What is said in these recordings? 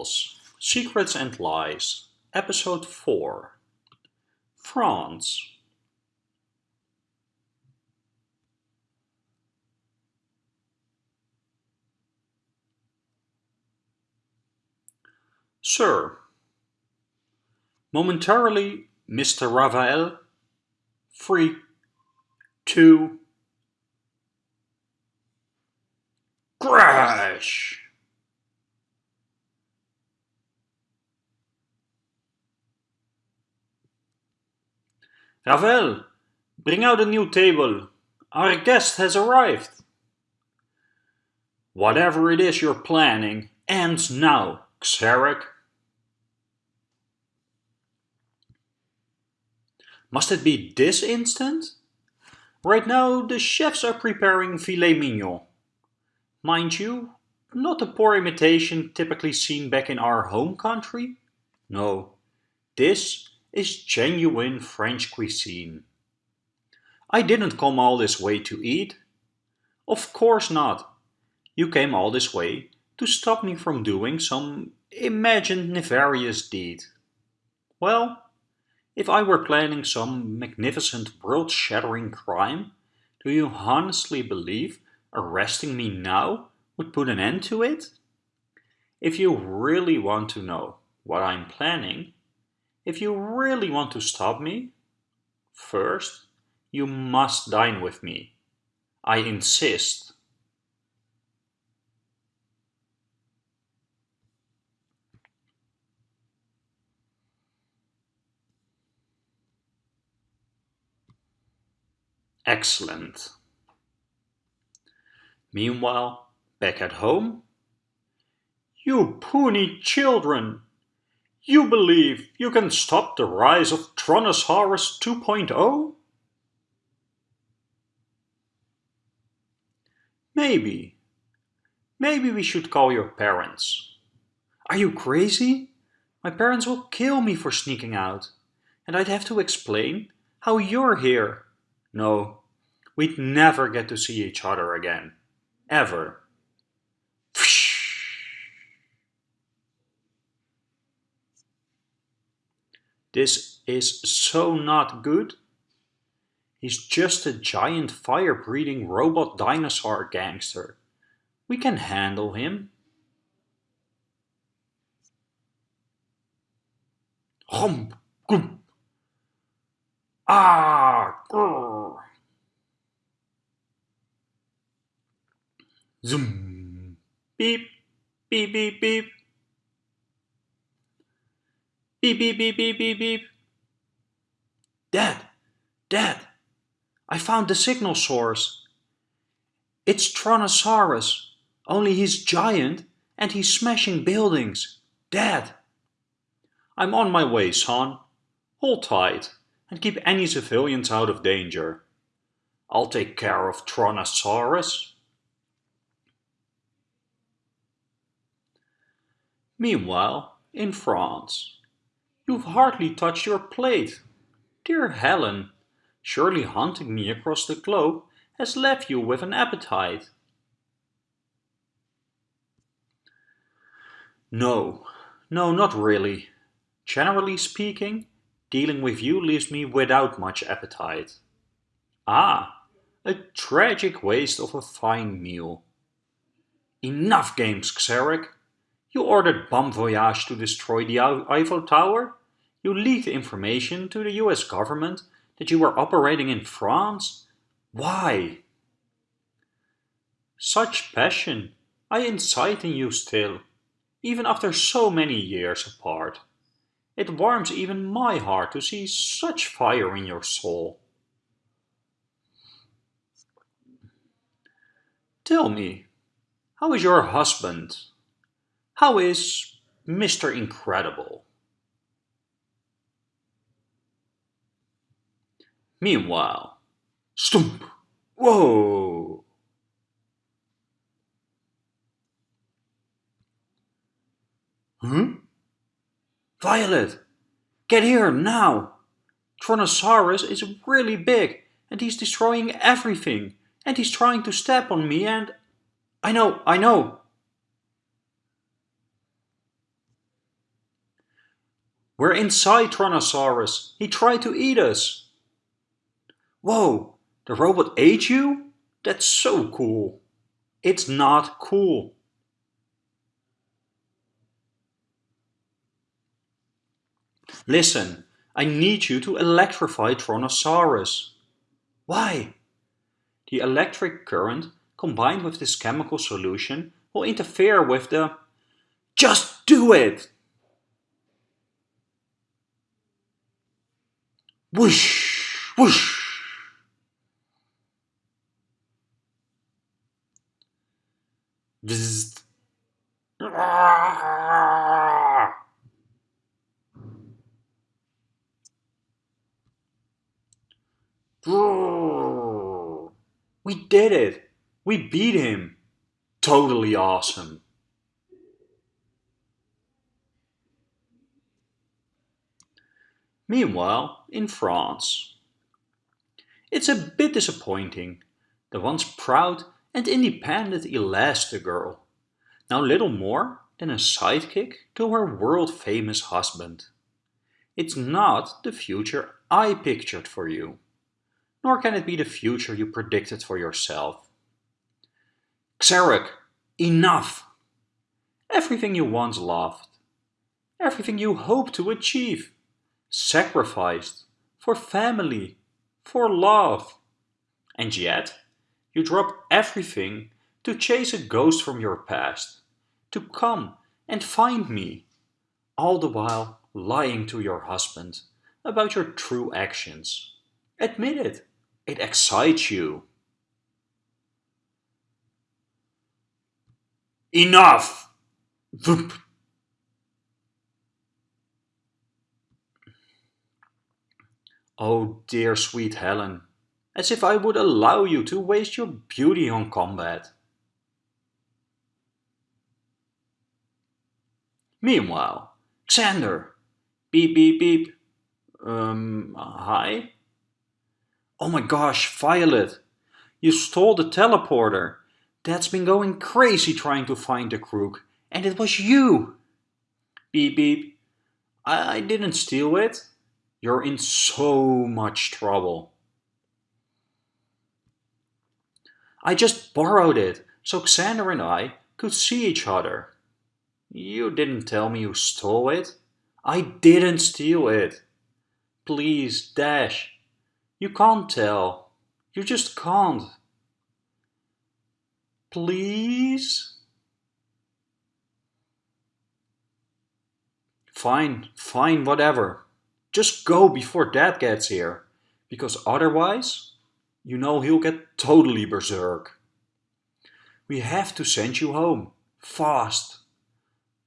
Chronicles Secrets and Lies Episode 4 France Sir, momentarily Mr. Ravael, free, two, crash! Ravel, bring out a new table. Our guest has arrived. Whatever it is you're planning ends now, Xeric. Must it be this instant? Right now the chefs are preparing filet mignon. Mind you, not a poor imitation typically seen back in our home country. No, this is genuine French cuisine. I didn't come all this way to eat. Of course not. You came all this way to stop me from doing some imagined nefarious deed. Well, if I were planning some magnificent world-shattering crime, do you honestly believe arresting me now would put an end to it? If you really want to know what I'm planning, if you really want to stop me, first, you must dine with me. I insist. Excellent. Meanwhile, back at home, you puny children! You believe you can stop the rise of Tronosaurus 2.0? Maybe. Maybe we should call your parents. Are you crazy? My parents will kill me for sneaking out. And I'd have to explain how you're here. No, we'd never get to see each other again. Ever. This is so not good. He's just a giant fire-breathing robot dinosaur gangster. We can handle him. Hum. Ah, grrr. Zoom. Beep, beep, beep, beep. Beep, beep, beep, beep, beep, beep. Dad, Dad, I found the signal source. It's Tronosaurus, only he's giant and he's smashing buildings. Dad. I'm on my way, son. Hold tight and keep any civilians out of danger. I'll take care of Tronosaurus. Meanwhile, in France. You've hardly touched your plate. Dear Helen, surely hunting me across the globe has left you with an appetite. No, no, not really. Generally speaking, dealing with you leaves me without much appetite. Ah, a tragic waste of a fine meal. Enough games, Xeric. You ordered Bomb Voyage to destroy the Eiffel Tower? You leaked information to the US government that you were operating in France? Why? Such passion I incite in you still, even after so many years apart. It warms even my heart to see such fire in your soul. Tell me, how is your husband? How is Mr. Incredible? Meanwhile, stump! Whoa! Huh? Violet! Get here, now! Tronosaurus is really big, and he's destroying everything, and he's trying to step on me and... I know, I know! We're inside Tronosaurus. He tried to eat us. Whoa, the robot ate you? That's so cool. It's not cool. Listen, I need you to electrify Tronosaurus. Why? The electric current combined with this chemical solution will interfere with the... Just do it! Whoosh! Whoosh! Bzzzt. We did it! We beat him! Totally awesome! Meanwhile, in France. It's a bit disappointing. The once proud and independent Elastigirl. Now little more than a sidekick to her world-famous husband. It's not the future I pictured for you nor can it be the future you predicted for yourself. Xeric, enough! Everything you once loved, everything you hoped to achieve, sacrificed for family, for love. And yet, you drop everything to chase a ghost from your past, to come and find me, all the while lying to your husband about your true actions. Admit it. It excites you. Enough! Voop. Oh dear sweet Helen, as if I would allow you to waste your beauty on combat. Meanwhile, Xander, beep beep beep, um, hi? Oh my gosh, Violet! You stole the teleporter! Dad's been going crazy trying to find the crook, and it was you! Beep beep. I, I didn't steal it. You're in so much trouble. I just borrowed it, so Xander and I could see each other. You didn't tell me you stole it. I didn't steal it. Please, Dash, you can't tell. You just can't. Please? Fine, fine, whatever. Just go before Dad gets here. Because otherwise, you know he'll get totally berserk. We have to send you home. Fast.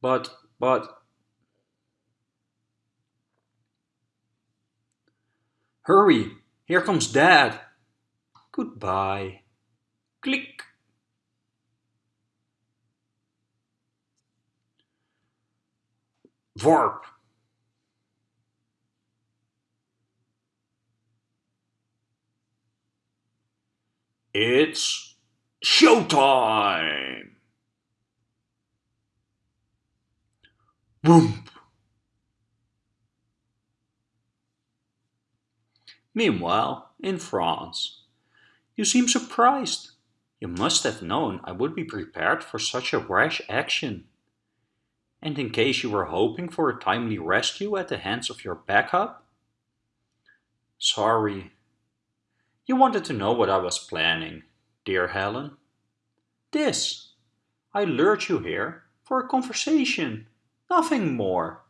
But, but... Hurry, here comes Dad. Goodbye. Click. Warp. It's showtime! Boom! Meanwhile, in France. You seem surprised. You must have known I would be prepared for such a rash action. And in case you were hoping for a timely rescue at the hands of your backup? Sorry. You wanted to know what I was planning, dear Helen. This. I lured you here for a conversation, nothing more.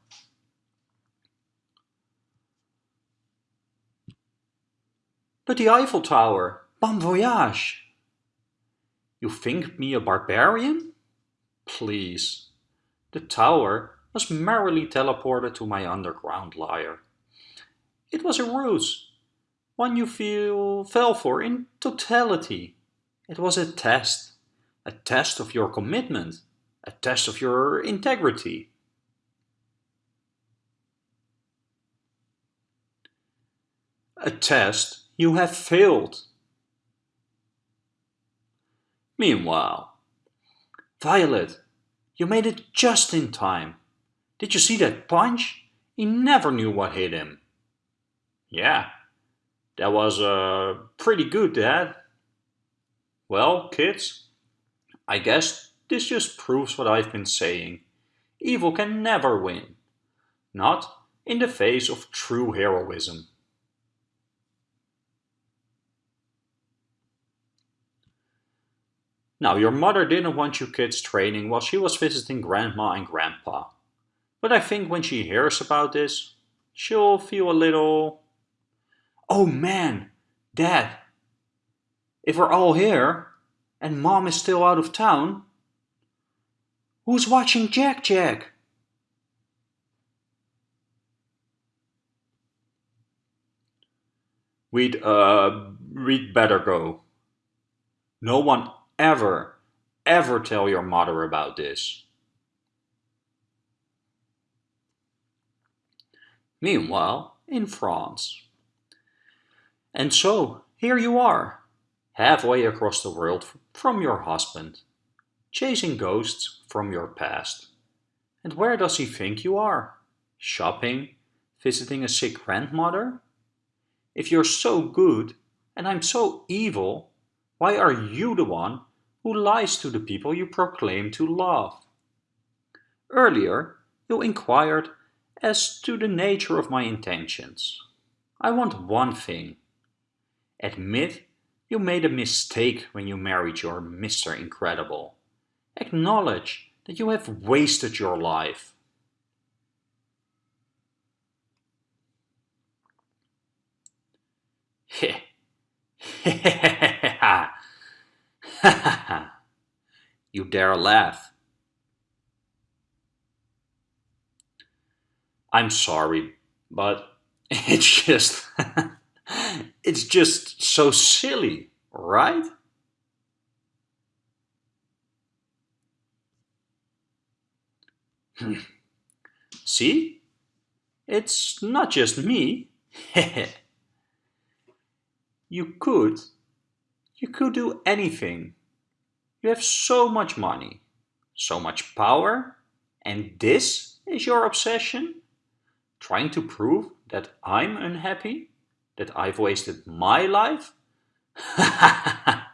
But the Eiffel Tower, bon voyage! You think me a barbarian? Please. The tower was merrily teleported to my underground lair. It was a ruse, one you feel fell for in totality. It was a test, a test of your commitment, a test of your integrity. A test you have failed. Meanwhile, Violet, you made it just in time. Did you see that punch? He never knew what hit him. Yeah, that was uh, pretty good, Dad. Well, kids, I guess this just proves what I've been saying. Evil can never win. Not in the face of true heroism. Now, your mother didn't want you kids training while she was visiting Grandma and Grandpa. But I think when she hears about this, she'll feel a little... Oh man, Dad, if we're all here, and Mom is still out of town, who's watching Jack Jack? We'd, uh, we'd better go. No one ever, ever tell your mother about this. Meanwhile, in France. And so, here you are, halfway across the world from your husband, chasing ghosts from your past. And where does he think you are? Shopping? Visiting a sick grandmother? If you're so good, and I'm so evil, why are you the one who lies to the people you proclaim to love? Earlier, you inquired as to the nature of my intentions. I want one thing. Admit you made a mistake when you married your Mr. Incredible. Acknowledge that you have wasted your life. You dare laugh. I'm sorry, but it's just, it's just so silly, right? Hmm. See? It's not just me. you could. You could do anything. You have so much money, so much power, and this is your obsession? Trying to prove that I'm unhappy? That I've wasted my life?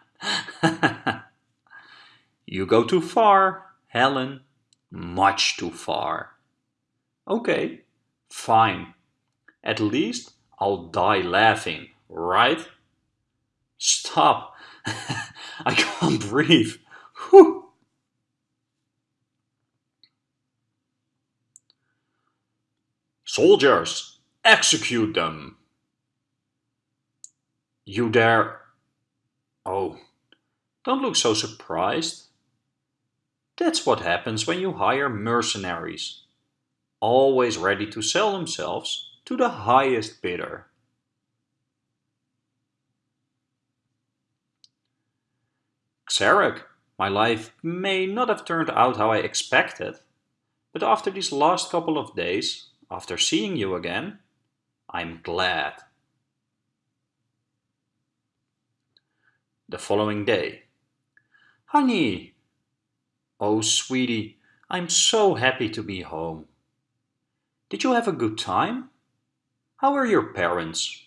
you go too far, Helen. Much too far. Okay, fine. At least I'll die laughing, right? Stop. I can't breathe. Whew. Soldiers, execute them. You dare... Oh, don't look so surprised. That's what happens when you hire mercenaries, always ready to sell themselves to the highest bidder. Xeric, my life may not have turned out how I expected, but after these last couple of days, after seeing you again, I'm glad. The following day. Honey! Oh, sweetie, I'm so happy to be home. Did you have a good time? How are your parents?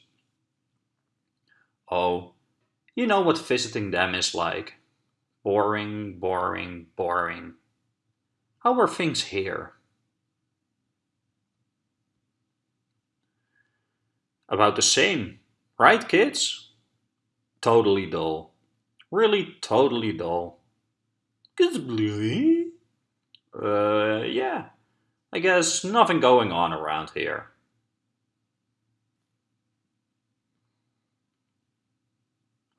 Oh, you know what visiting them is like. Boring, boring, boring. How are things here? About the same, right kids? Totally dull. Really totally dull. Uh, yeah. I guess nothing going on around here.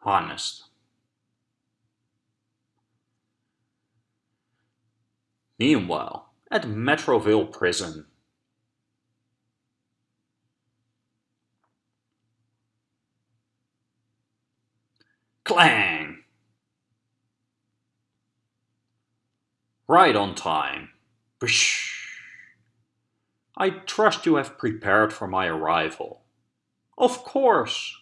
Honest. Meanwhile, at Metroville Prison, Clang! Right on time. Bish. I trust you have prepared for my arrival. Of course.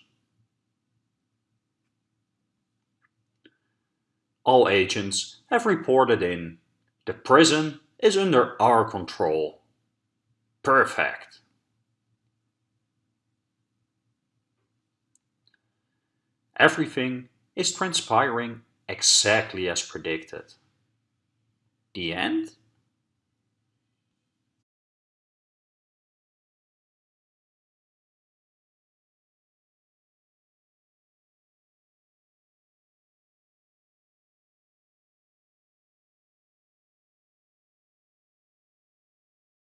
All agents have reported in. The prison is under our control. Perfect. Everything is transpiring exactly as predicted. The end?